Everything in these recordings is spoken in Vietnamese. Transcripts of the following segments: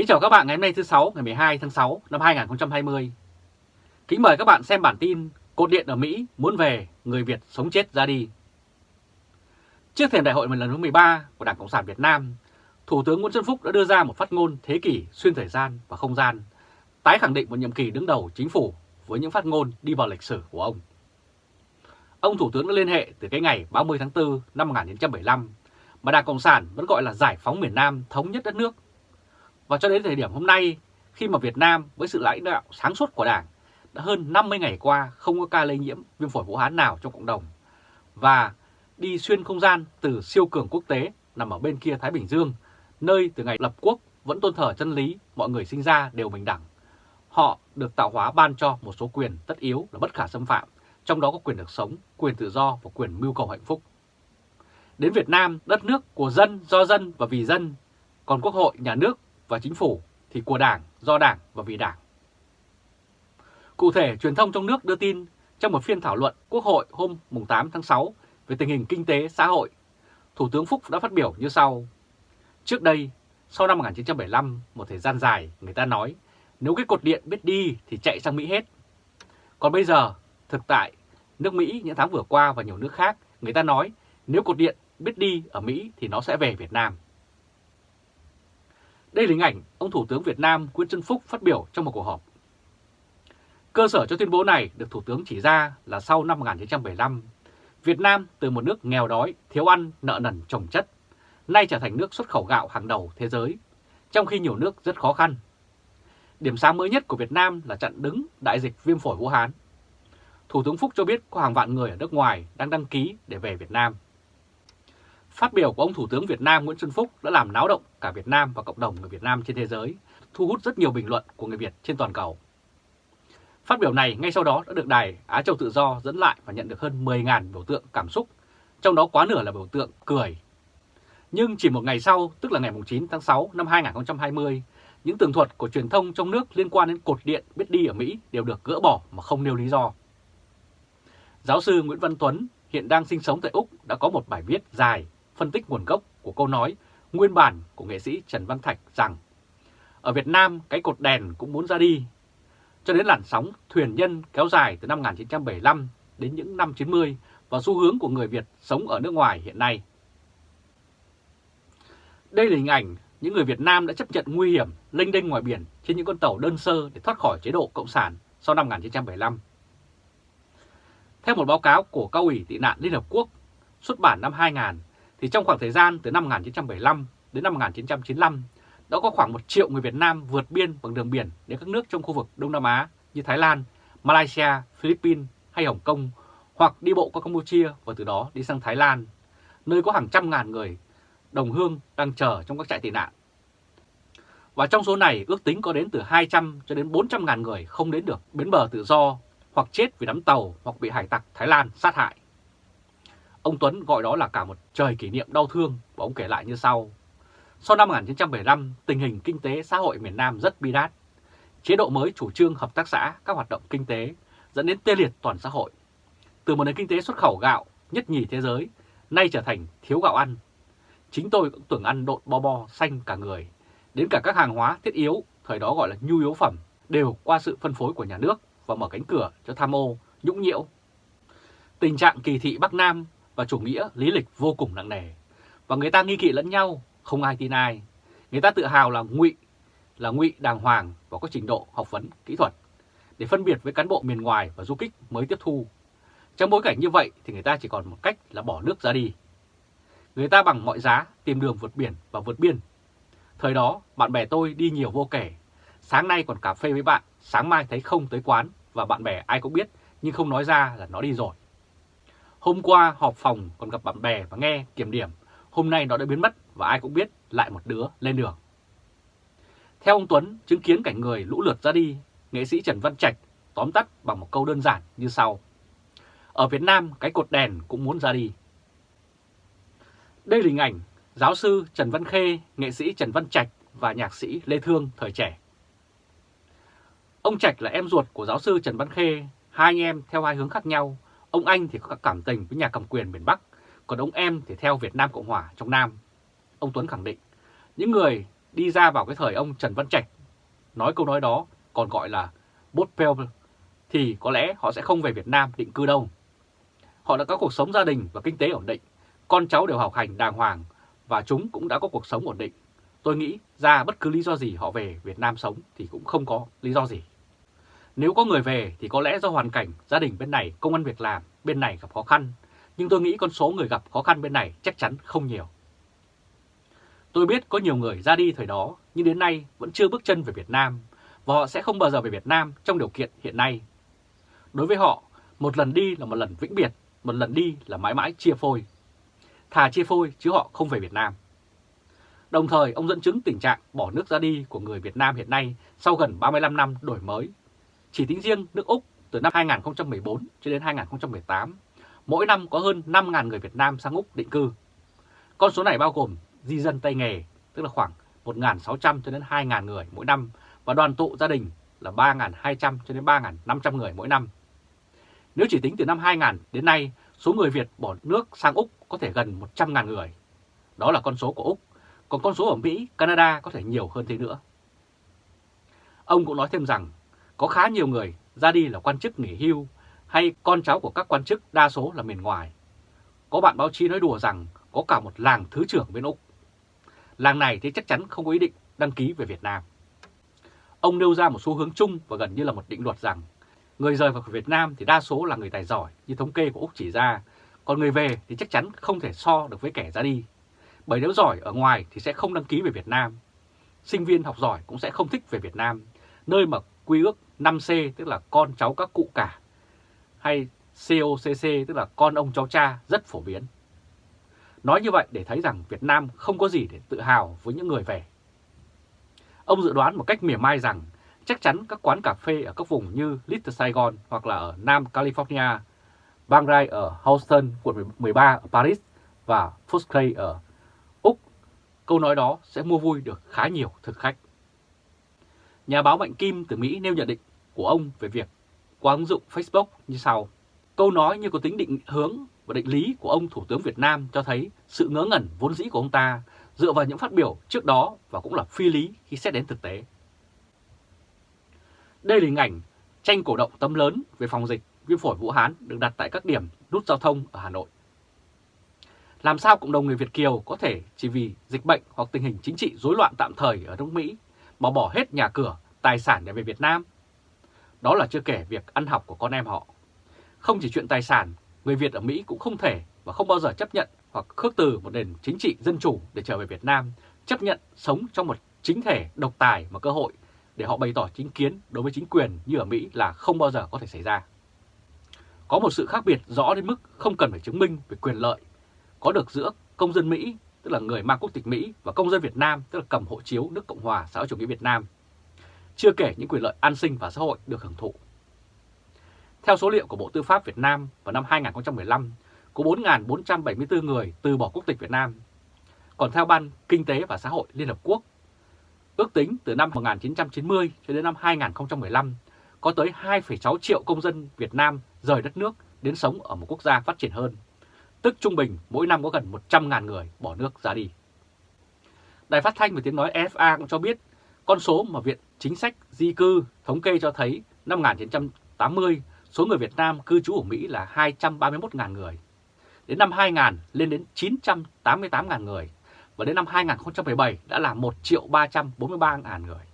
Kính chào các bạn ngày hôm nay thứ sáu ngày 12 tháng 6 năm 2020. Kính mời các bạn xem bản tin Cột điện ở Mỹ muốn về, người Việt sống chết ra đi. Trước thềm đại hội lần thứ 13 của Đảng Cộng sản Việt Nam, Thủ tướng Nguyễn Xuân Phúc đã đưa ra một phát ngôn thế kỷ xuyên thời gian và không gian, tái khẳng định một nhiệm kỳ đứng đầu chính phủ với những phát ngôn đi vào lịch sử của ông. Ông Thủ tướng đã liên hệ từ cái ngày 30 tháng 4 năm 1975 mà Đảng Cộng sản vẫn gọi là giải phóng miền Nam thống nhất đất nước. Và cho đến thời điểm hôm nay, khi mà Việt Nam với sự lãnh đạo sáng suốt của Đảng đã hơn 50 ngày qua không có ca lây nhiễm viêm phổi Vũ Hán nào trong cộng đồng và đi xuyên không gian từ siêu cường quốc tế nằm ở bên kia Thái Bình Dương, nơi từ ngày lập quốc vẫn tôn thờ chân lý mọi người sinh ra đều bình đẳng. Họ được tạo hóa ban cho một số quyền tất yếu là bất khả xâm phạm, trong đó có quyền được sống, quyền tự do và quyền mưu cầu hạnh phúc. Đến Việt Nam, đất nước của dân, do dân và vì dân, còn quốc hội, nhà nước và chính phủ thì của đảng, do đảng và vì đảng. Cụ thể, truyền thông trong nước đưa tin trong một phiên thảo luận Quốc hội hôm 8 tháng 6 về tình hình kinh tế xã hội, Thủ tướng Phúc đã phát biểu như sau. Trước đây, sau năm 1975, một thời gian dài, người ta nói nếu cái cột điện biết đi thì chạy sang Mỹ hết. Còn bây giờ, thực tại, nước Mỹ những tháng vừa qua và nhiều nước khác, người ta nói nếu cột điện biết đi ở Mỹ thì nó sẽ về Việt Nam. Đây là hình ảnh ông Thủ tướng Việt Nam Nguyễn Xuân Phúc phát biểu trong một cuộc họp. Cơ sở cho tuyên bố này được Thủ tướng chỉ ra là sau năm 1975, Việt Nam từ một nước nghèo đói, thiếu ăn, nợ nần trồng chất, nay trở thành nước xuất khẩu gạo hàng đầu thế giới, trong khi nhiều nước rất khó khăn. Điểm sáng mới nhất của Việt Nam là chặn đứng đại dịch viêm phổi Vũ Hán. Thủ tướng Phúc cho biết có hàng vạn người ở nước ngoài đang đăng ký để về Việt Nam. Phát biểu của ông Thủ tướng Việt Nam Nguyễn Xuân Phúc đã làm náo động cả Việt Nam và cộng đồng người Việt Nam trên thế giới, thu hút rất nhiều bình luận của người Việt trên toàn cầu. Phát biểu này ngay sau đó đã được đài Á Châu Tự Do dẫn lại và nhận được hơn 10.000 biểu tượng cảm xúc, trong đó quá nửa là biểu tượng cười. Nhưng chỉ một ngày sau, tức là ngày 9 tháng 6 năm 2020, những tường thuật của truyền thông trong nước liên quan đến cột điện biết đi ở Mỹ đều được gỡ bỏ mà không nêu lý do. Giáo sư Nguyễn Văn Tuấn hiện đang sinh sống tại Úc đã có một bài viết dài phân tích nguồn gốc của câu nói nguyên bản của nghệ sĩ Trần Văn Thạch rằng ở Việt Nam cái cột đèn cũng muốn ra đi. Cho đến làn sóng thuyền nhân kéo dài từ năm 1975 đến những năm 90 và xu hướng của người Việt sống ở nước ngoài hiện nay. Đây là hình ảnh những người Việt Nam đã chấp nhận nguy hiểm lênh đênh ngoài biển trên những con tàu đơn sơ để thoát khỏi chế độ Cộng sản sau năm 1975. Theo một báo cáo của Cao ủy tị nạn Liên Hợp Quốc xuất bản năm 2000, thì trong khoảng thời gian từ năm 1975 đến năm 1995, đã có khoảng 1 triệu người Việt Nam vượt biên bằng đường biển đến các nước trong khu vực Đông Nam Á như Thái Lan, Malaysia, Philippines hay Hồng Kông, hoặc đi bộ qua Campuchia và từ đó đi sang Thái Lan, nơi có hàng trăm ngàn người đồng hương đang chờ trong các trại tị nạn. Và trong số này ước tính có đến từ 200 cho đến 400 ngàn người không đến được bến bờ tự do hoặc chết vì đám tàu hoặc bị hải tặc Thái Lan sát hại. Ông Tuấn gọi đó là cả một trời kỷ niệm đau thương và ông kể lại như sau. Sau năm 1975, tình hình kinh tế xã hội miền Nam rất bi đát. Chế độ mới chủ trương hợp tác xã các hoạt động kinh tế dẫn đến tê liệt toàn xã hội. Từ một nền kinh tế xuất khẩu gạo nhất nhì thế giới, nay trở thành thiếu gạo ăn. Chính tôi cũng tưởng ăn độn bo bo xanh cả người. Đến cả các hàng hóa thiết yếu, thời đó gọi là nhu yếu phẩm, đều qua sự phân phối của nhà nước và mở cánh cửa cho tham ô, nhũng nhiễu. Tình trạng kỳ thị Bắc Nam và chủ nghĩa lý lịch vô cùng nặng nề. Và người ta nghi kỵ lẫn nhau, không ai tin ai. Người ta tự hào là ngụy, là ngụy đàng hoàng và có trình độ học vấn kỹ thuật để phân biệt với cán bộ miền ngoài và du kích mới tiếp thu. Trong bối cảnh như vậy thì người ta chỉ còn một cách là bỏ nước ra đi. Người ta bằng mọi giá tìm đường vượt biển và vượt biên. Thời đó bạn bè tôi đi nhiều vô kể. Sáng nay còn cà phê với bạn, sáng mai thấy không tới quán và bạn bè ai cũng biết nhưng không nói ra là nó đi rồi. Hôm qua họp phòng còn gặp bạn bè và nghe kiểm điểm, hôm nay nó đã biến mất và ai cũng biết lại một đứa lên đường. Theo ông Tuấn, chứng kiến cảnh người lũ lượt ra đi, nghệ sĩ Trần Văn Trạch tóm tắt bằng một câu đơn giản như sau. Ở Việt Nam, cái cột đèn cũng muốn ra đi. Đây là hình ảnh giáo sư Trần Văn Khê, nghệ sĩ Trần Văn Trạch và nhạc sĩ Lê Thương thời trẻ. Ông Trạch là em ruột của giáo sư Trần Văn Khê, hai anh em theo hai hướng khác nhau, Ông anh thì có cảm tình với nhà cầm quyền miền Bắc, còn ông em thì theo Việt Nam Cộng Hòa trong Nam. Ông Tuấn khẳng định, những người đi ra vào cái thời ông Trần Văn Trạch nói câu nói đó còn gọi là bốt peo thì có lẽ họ sẽ không về Việt Nam định cư đâu. Họ đã có cuộc sống gia đình và kinh tế ổn định, con cháu đều học hành đàng hoàng và chúng cũng đã có cuộc sống ổn định. Tôi nghĩ ra bất cứ lý do gì họ về Việt Nam sống thì cũng không có lý do gì. Nếu có người về thì có lẽ do hoàn cảnh gia đình bên này công ăn việc làm, bên này gặp khó khăn. Nhưng tôi nghĩ con số người gặp khó khăn bên này chắc chắn không nhiều. Tôi biết có nhiều người ra đi thời đó nhưng đến nay vẫn chưa bước chân về Việt Nam và họ sẽ không bao giờ về Việt Nam trong điều kiện hiện nay. Đối với họ, một lần đi là một lần vĩnh biệt, một lần đi là mãi mãi chia phôi. Thà chia phôi chứ họ không về Việt Nam. Đồng thời, ông dẫn chứng tình trạng bỏ nước ra đi của người Việt Nam hiện nay sau gần 35 năm đổi mới. Chỉ tính riêng nước Úc từ năm 2014 cho đến 2018, mỗi năm có hơn 5.000 người Việt Nam sang Úc định cư. Con số này bao gồm di dân tay nghề, tức là khoảng 1.600 cho đến 2.000 người mỗi năm, và đoàn tụ gia đình là 3.200 cho đến 3.500 người mỗi năm. Nếu chỉ tính từ năm 2000 đến nay, số người Việt bỏ nước sang Úc có thể gần 100.000 người. Đó là con số của Úc, còn con số ở Mỹ, Canada có thể nhiều hơn thế nữa. Ông cũng nói thêm rằng, có khá nhiều người ra đi là quan chức nghỉ hưu hay con cháu của các quan chức đa số là miền ngoài. Có bạn báo chí nói đùa rằng có cả một làng thứ trưởng bên Úc. Làng này thì chắc chắn không có ý định đăng ký về Việt Nam. Ông nêu ra một xu hướng chung và gần như là một định luật rằng người rời vào Việt Nam thì đa số là người tài giỏi như thống kê của Úc chỉ ra, còn người về thì chắc chắn không thể so được với kẻ ra đi. Bởi nếu giỏi ở ngoài thì sẽ không đăng ký về Việt Nam. Sinh viên học giỏi cũng sẽ không thích về Việt Nam, nơi mà quy ước 5C tức là con cháu các cụ cả, hay COCC tức là con ông cháu cha rất phổ biến. Nói như vậy để thấy rằng Việt Nam không có gì để tự hào với những người về. Ông dự đoán một cách mỉa mai rằng chắc chắn các quán cà phê ở các vùng như Little Saigon hoặc là ở Nam California, Bang Rai ở Houston, quận 13 ở Paris và Footscray ở Úc, câu nói đó sẽ mua vui được khá nhiều thực khách. Nhà báo Mạnh Kim từ Mỹ nêu nhận định của ông về việc qua ứng dụng Facebook như sau. Câu nói như có tính định hướng và định lý của ông Thủ tướng Việt Nam cho thấy sự ngớ ngẩn vốn dĩ của ông ta dựa vào những phát biểu trước đó và cũng là phi lý khi xét đến thực tế. Đây là hình ảnh tranh cổ động tấm lớn về phòng dịch viêm phổi Vũ Hán được đặt tại các điểm nút giao thông ở Hà Nội. Làm sao cộng đồng người Việt Kiều có thể chỉ vì dịch bệnh hoặc tình hình chính trị rối loạn tạm thời ở nước Mỹ mà bỏ hết nhà cửa, tài sản để về Việt Nam? Đó là chưa kể việc ăn học của con em họ. Không chỉ chuyện tài sản, người Việt ở Mỹ cũng không thể và không bao giờ chấp nhận hoặc khước từ một nền chính trị dân chủ để trở về Việt Nam, chấp nhận sống trong một chính thể độc tài mà cơ hội để họ bày tỏ chính kiến đối với chính quyền như ở Mỹ là không bao giờ có thể xảy ra. Có một sự khác biệt rõ đến mức không cần phải chứng minh về quyền lợi có được giữa công dân Mỹ, tức là người mang quốc tịch Mỹ, và công dân Việt Nam, tức là cầm hộ chiếu nước Cộng hòa xã hội chủ nghĩa Việt Nam. Chưa kể những quyền lợi an sinh và xã hội được hưởng thụ. Theo số liệu của Bộ Tư pháp Việt Nam vào năm 2015, có 4.474 người từ bỏ quốc tịch Việt Nam. Còn theo Ban Kinh tế và Xã hội Liên Hợp Quốc, ước tính từ năm 1990 cho đến năm 2015, có tới 2,6 triệu công dân Việt Nam rời đất nước đến sống ở một quốc gia phát triển hơn, tức trung bình mỗi năm có gần 100.000 người bỏ nước ra đi. Đài phát thanh và tiếng nói FA cũng cho biết con số mà Viện Chính sách Di cư thống kê cho thấy năm 1980 số người Việt Nam cư trú ở Mỹ là 231.000 người. Đến năm 2000 lên đến 988.000 người và đến năm 2017 đã là 1 triệu 343 ngàn người.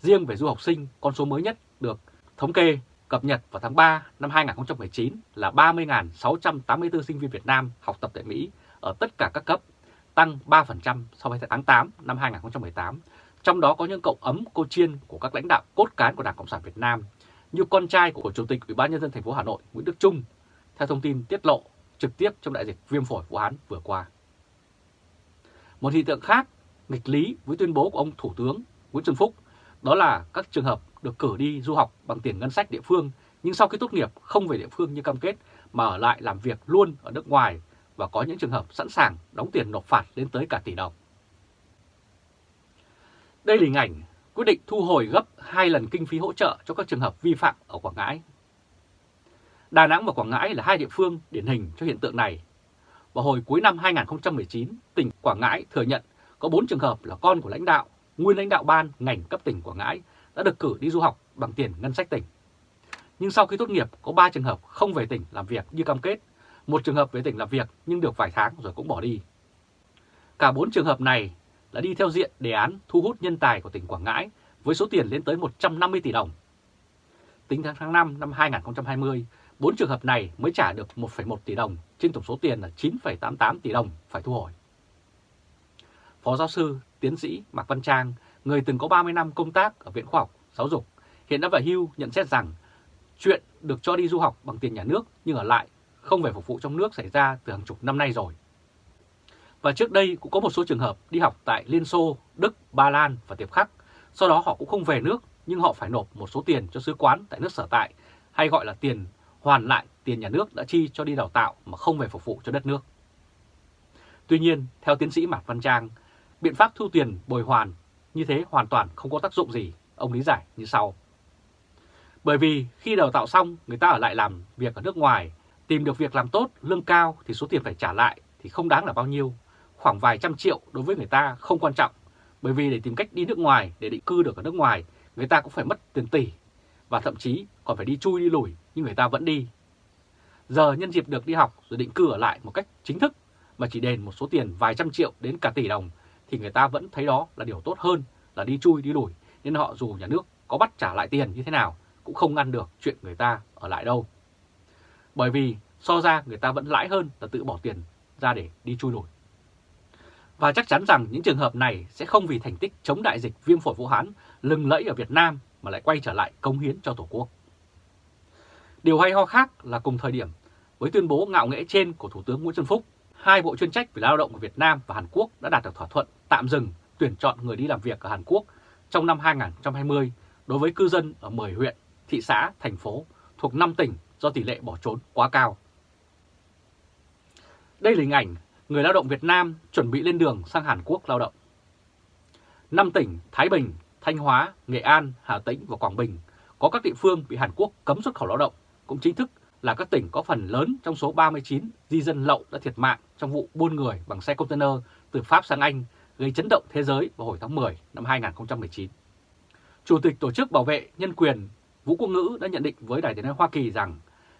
Riêng về du học sinh, con số mới nhất được thống kê cập nhật vào tháng 3 năm 2019 là 30.684 sinh viên Việt Nam học tập tại Mỹ ở tất cả các cấp, tăng 3% so với tháng 8 năm 2018. Trong đó có những cậu ấm cô chiên của các lãnh đạo cốt cán của Đảng Cộng sản Việt Nam, như con trai của Chủ tịch Ủy ban nhân dân thành phố Hà Nội Nguyễn Đức Trung, theo thông tin tiết lộ trực tiếp trong đại dịch viêm phổi Vũ Hán vừa qua. Một hiện tượng khác nghịch lý với tuyên bố của ông Thủ tướng Nguyễn Xuân Phúc đó là các trường hợp được cử đi du học bằng tiền ngân sách địa phương nhưng sau khi tốt nghiệp không về địa phương như cam kết mà ở lại làm việc luôn ở nước ngoài và có những trường hợp sẵn sàng đóng tiền nộp phạt lên tới cả tỷ đồng. Đây là hình ảnh quyết định thu hồi gấp hai lần kinh phí hỗ trợ cho các trường hợp vi phạm ở Quảng Ngãi. Đà Nẵng và Quảng Ngãi là hai địa phương điển hình cho hiện tượng này. Vào hồi cuối năm 2019, tỉnh Quảng Ngãi thừa nhận có có 4 trường hợp là con của lãnh đạo, nguyên lãnh đạo ban ngành cấp tỉnh Quảng Ngãi đã được cử đi du học bằng tiền ngân sách tỉnh. Nhưng sau khi tốt nghiệp có 3 trường hợp không về tỉnh làm việc như cam kết, một trường hợp về tỉnh làm việc nhưng được vài tháng rồi cũng bỏ đi. Cả 4 trường hợp này là đi theo diện đề án thu hút nhân tài của tỉnh Quảng Ngãi với số tiền lên tới 150 tỷ đồng. Tính tháng 5 năm 2020, 4 trường hợp này mới trả được 1,1 tỷ đồng trên tổng số tiền là 9,88 tỷ đồng phải thu hồi. Phó giáo sư, tiến sĩ Mạc Văn Trang, người từng có 30 năm công tác ở Viện Khoa học Giáo dục, hiện đã về hưu nhận xét rằng chuyện được cho đi du học bằng tiền nhà nước nhưng ở lại không về phục vụ trong nước xảy ra từ hàng chục năm nay rồi. Và trước đây cũng có một số trường hợp đi học tại Liên Xô, Đức, Ba Lan và Tiệp Khắc. Sau đó họ cũng không về nước nhưng họ phải nộp một số tiền cho sứ quán tại nước sở tại hay gọi là tiền hoàn lại tiền nhà nước đã chi cho đi đào tạo mà không về phục vụ cho đất nước. Tuy nhiên, theo tiến sĩ Mạc Văn Trang, biện pháp thu tiền bồi hoàn như thế hoàn toàn không có tác dụng gì, ông lý giải như sau. Bởi vì khi đào tạo xong, người ta ở lại làm việc ở nước ngoài, tìm được việc làm tốt, lương cao thì số tiền phải trả lại thì không đáng là bao nhiêu. Khoảng vài trăm triệu đối với người ta không quan trọng, bởi vì để tìm cách đi nước ngoài, để định cư được ở nước ngoài, người ta cũng phải mất tiền tỷ, và thậm chí còn phải đi chui đi lùi, nhưng người ta vẫn đi. Giờ nhân dịp được đi học rồi định cư ở lại một cách chính thức, mà chỉ đền một số tiền vài trăm triệu đến cả tỷ đồng, thì người ta vẫn thấy đó là điều tốt hơn là đi chui đi đuổi nên họ dù nhà nước có bắt trả lại tiền như thế nào, cũng không ngăn được chuyện người ta ở lại đâu. Bởi vì so ra người ta vẫn lãi hơn là tự bỏ tiền ra để đi chui đuổi Và chắc chắn rằng những trường hợp này sẽ không vì thành tích chống đại dịch viêm phổi Vũ Hán lừng lẫy ở Việt Nam mà lại quay trở lại công hiến cho Tổ quốc. Điều hay ho khác là cùng thời điểm với tuyên bố ngạo nghễ trên của Thủ tướng Nguyễn Xuân Phúc, hai bộ chuyên trách về lao động của Việt Nam và Hàn Quốc đã đạt được thỏa thuận tạm dừng tuyển chọn người đi làm việc ở Hàn Quốc trong năm 2020 đối với cư dân ở 10 huyện, thị xã, thành phố thuộc 5 tỉnh do tỷ lệ bỏ trốn quá cao. Đây là hình ảnh người lao động Việt Nam chuẩn bị lên đường sang Hàn Quốc lao động. 5 tỉnh Thái Bình, Thanh Hóa, Nghệ An, Hà Tĩnh và Quảng Bình có các địa phương bị Hàn Quốc cấm xuất khẩu lao động, cũng chính thức là các tỉnh có phần lớn trong số 39 di dân lậu đã thiệt mạng trong vụ buôn người bằng xe container từ Pháp sang Anh gây chấn động thế giới vào hồi tháng 10 năm 2019. Chủ tịch Tổ chức Bảo vệ Nhân quyền Vũ Quốc Ngữ đã nhận định với Đài tiếng nói Hoa Kỳ rằng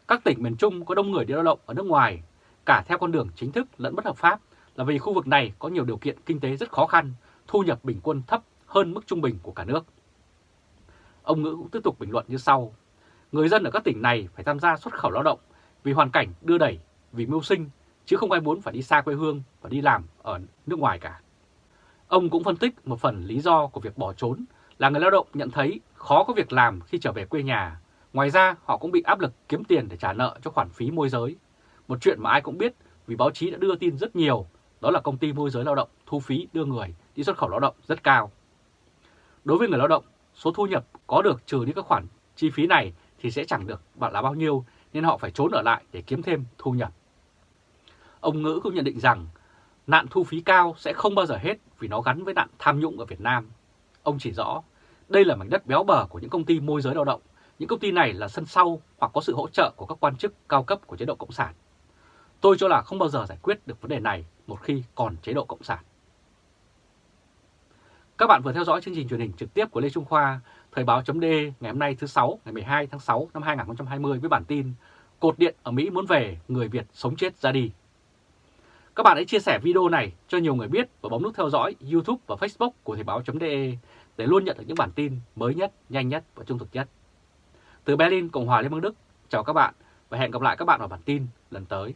các tỉnh miền Trung có đông người đi lao động ở nước ngoài, cả theo con đường chính thức lẫn bất hợp pháp là vì khu vực này có nhiều điều kiện kinh tế rất khó khăn, thu nhập bình quân thấp hơn mức trung bình của cả nước. Ông Ngữ cũng tiếp tục bình luận như sau. Người dân ở các tỉnh này phải tham gia xuất khẩu lao động vì hoàn cảnh đưa đẩy, vì mưu sinh, chứ không ai muốn phải đi xa quê hương và đi làm ở nước ngoài cả. Ông cũng phân tích một phần lý do của việc bỏ trốn là người lao động nhận thấy khó có việc làm khi trở về quê nhà. Ngoài ra, họ cũng bị áp lực kiếm tiền để trả nợ cho khoản phí môi giới. Một chuyện mà ai cũng biết vì báo chí đã đưa tin rất nhiều, đó là công ty môi giới lao động thu phí đưa người đi xuất khẩu lao động rất cao. Đối với người lao động, số thu nhập có được trừ đi các khoản chi phí này thì sẽ chẳng được bạn là bao nhiêu nên họ phải trốn ở lại để kiếm thêm thu nhập. Ông Ngữ cũng nhận định rằng nạn thu phí cao sẽ không bao giờ hết vì nó gắn với nạn tham nhũng ở Việt Nam. Ông chỉ rõ, đây là mảnh đất béo bở của những công ty môi giới lao động. Những công ty này là sân sau hoặc có sự hỗ trợ của các quan chức cao cấp của chế độ Cộng sản. Tôi cho là không bao giờ giải quyết được vấn đề này một khi còn chế độ Cộng sản. Các bạn vừa theo dõi chương trình truyền hình trực tiếp của Lê Trung Khoa, Thời báo chấm ngày hôm nay thứ sáu ngày 12 tháng 6 năm 2020 với bản tin Cột điện ở Mỹ muốn về, người Việt sống chết ra đi. Các bạn hãy chia sẻ video này cho nhiều người biết và bấm nút theo dõi YouTube và Facebook của Thời báo.de để luôn nhận được những bản tin mới nhất, nhanh nhất và trung thực nhất. Từ Berlin, Cộng hòa Liên bang Đức, chào các bạn và hẹn gặp lại các bạn vào bản tin lần tới.